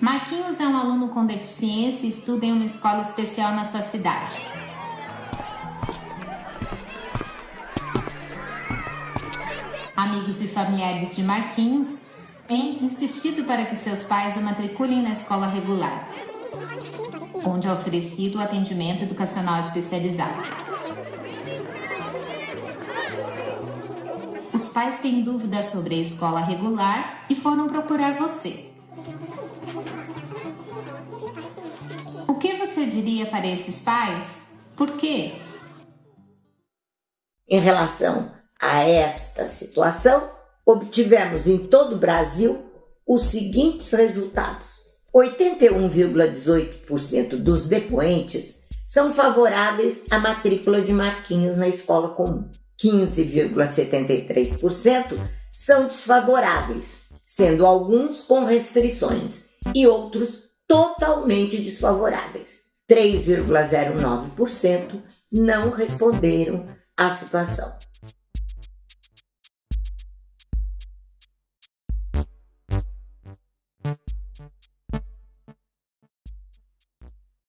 Marquinhos é um aluno com deficiência e estuda em uma escola especial na sua cidade. Amigos e familiares de Marquinhos têm insistido para que seus pais o matriculem na escola regular, onde é oferecido o atendimento educacional especializado. Os pais têm dúvidas sobre a escola regular e foram procurar você. Diria para esses pais? Por quê? Em relação a esta situação, obtivemos em todo o Brasil os seguintes resultados: 81,18% dos depoentes são favoráveis à matrícula de Marquinhos na escola comum. 15,73% são desfavoráveis, sendo alguns com restrições e outros totalmente desfavoráveis. 3,09% não responderam à situação.